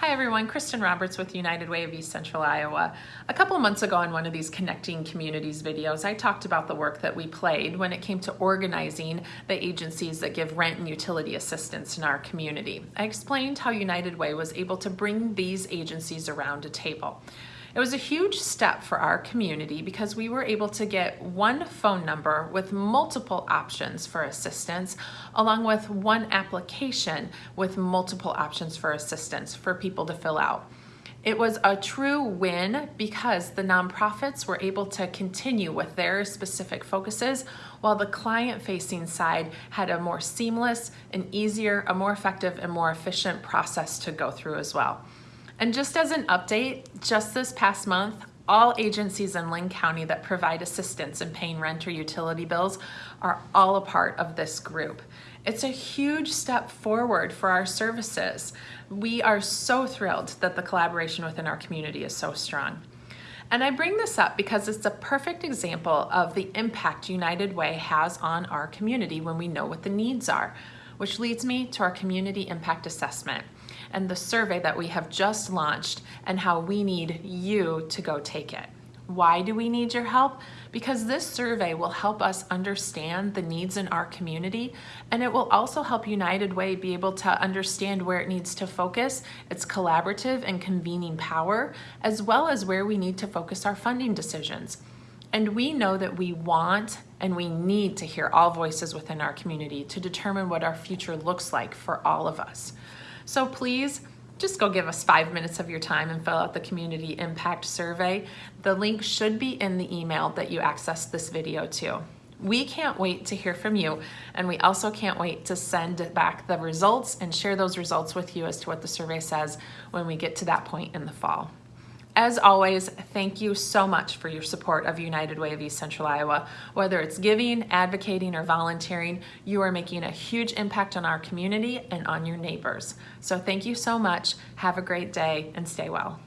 Hi everyone, Kristen Roberts with United Way of East Central Iowa. A couple months ago on one of these Connecting Communities videos, I talked about the work that we played when it came to organizing the agencies that give rent and utility assistance in our community. I explained how United Way was able to bring these agencies around a table. It was a huge step for our community because we were able to get one phone number with multiple options for assistance, along with one application with multiple options for assistance for people to fill out. It was a true win because the nonprofits were able to continue with their specific focuses while the client facing side had a more seamless and easier, a more effective and more efficient process to go through as well. And just as an update, just this past month, all agencies in Linn County that provide assistance in paying rent or utility bills are all a part of this group. It's a huge step forward for our services. We are so thrilled that the collaboration within our community is so strong. And I bring this up because it's a perfect example of the impact United Way has on our community when we know what the needs are which leads me to our community impact assessment and the survey that we have just launched and how we need you to go take it. Why do we need your help? Because this survey will help us understand the needs in our community and it will also help United Way be able to understand where it needs to focus its collaborative and convening power, as well as where we need to focus our funding decisions. And we know that we want and we need to hear all voices within our community to determine what our future looks like for all of us. So please, just go give us five minutes of your time and fill out the community impact survey. The link should be in the email that you access this video to. We can't wait to hear from you, and we also can't wait to send back the results and share those results with you as to what the survey says when we get to that point in the fall. As always, thank you so much for your support of United Way of East Central Iowa. Whether it's giving, advocating, or volunteering, you are making a huge impact on our community and on your neighbors. So thank you so much. Have a great day and stay well.